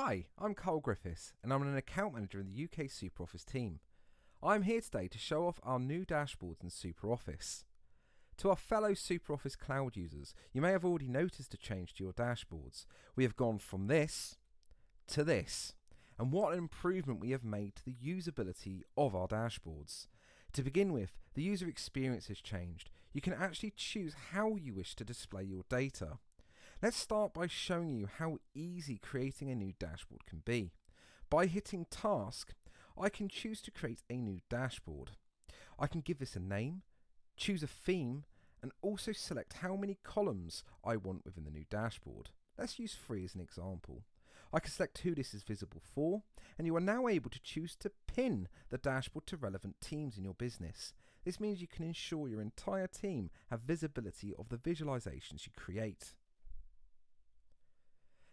Hi, I'm Carl Griffiths and I'm an account manager in the UK SuperOffice team. I'm here today to show off our new dashboards in SuperOffice. To our fellow SuperOffice cloud users, you may have already noticed a change to your dashboards. We have gone from this to this. And what an improvement we have made to the usability of our dashboards. To begin with, the user experience has changed. You can actually choose how you wish to display your data. Let's start by showing you how easy creating a new dashboard can be. By hitting Task, I can choose to create a new dashboard. I can give this a name, choose a theme, and also select how many columns I want within the new dashboard. Let's use three as an example. I can select who this is visible for, and you are now able to choose to pin the dashboard to relevant teams in your business. This means you can ensure your entire team have visibility of the visualizations you create.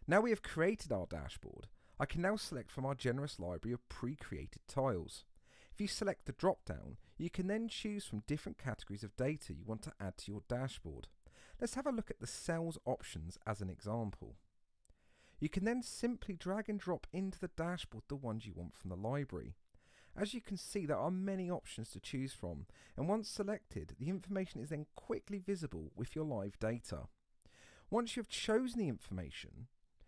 Now we have created our dashboard, I can now select from our generous library of pre-created tiles. If you select the drop-down, you can then choose from different categories of data you want to add to your dashboard. Let's have a look at the sales options as an example. You can then simply drag and drop into the dashboard the ones you want from the library. As you can see there are many options to choose from and once selected the information is then quickly visible with your live data. Once you have chosen the information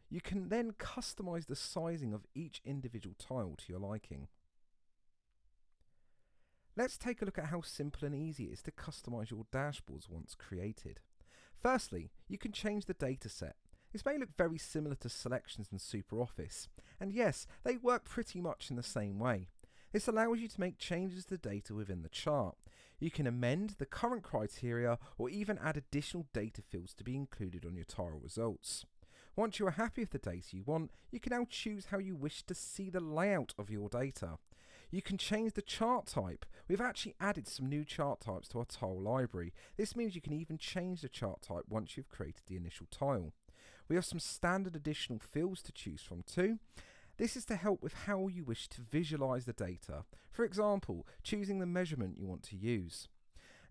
you can then customize the sizing of each individual tile to your liking. Let's take a look at how simple and easy it is to customize your dashboards once created. Firstly, you can change the dataset. This may look very similar to selections in SuperOffice, and yes, they work pretty much in the same way. This allows you to make changes to the data within the chart. You can amend the current criteria or even add additional data fields to be included on your tile results. Once you are happy with the data you want, you can now choose how you wish to see the layout of your data. You can change the chart type. We've actually added some new chart types to our tile library. This means you can even change the chart type once you've created the initial tile. We have some standard additional fields to choose from too. This is to help with how you wish to visualize the data. For example, choosing the measurement you want to use.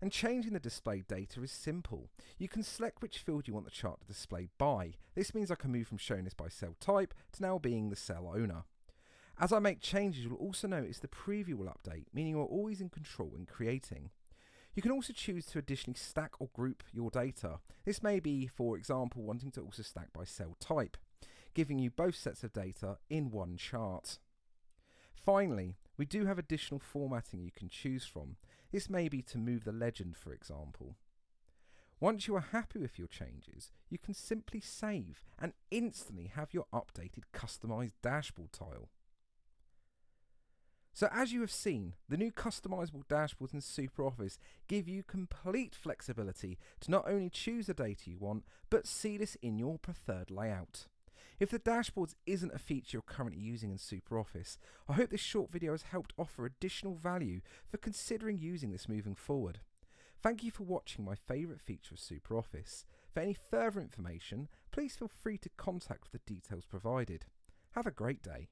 And changing the displayed data is simple. You can select which field you want the chart to display by. This means I can move from showing this by sale type to now being the sale owner. As I make changes, you'll also notice the preview will update, meaning you're always in control when creating. You can also choose to additionally stack or group your data. This may be, for example, wanting to also stack by sale type, giving you both sets of data in one chart. Finally, we do have additional formatting you can choose from. This may be to move the legend, for example. Once you are happy with your changes, you can simply save and instantly have your updated customized dashboard tile. So as you have seen, the new customizable dashboards in SuperOffice give you complete flexibility to not only choose the data you want, but see this in your preferred layout. If the dashboards isn't a feature you're currently using in SuperOffice, I hope this short video has helped offer additional value for considering using this moving forward. Thank you for watching my favourite feature of SuperOffice. For any further information, please feel free to contact with the details provided. Have a great day.